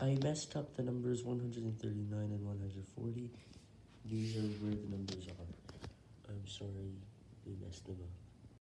I messed up the numbers 139 and 140. These are where the numbers are. I'm sorry, we messed them up.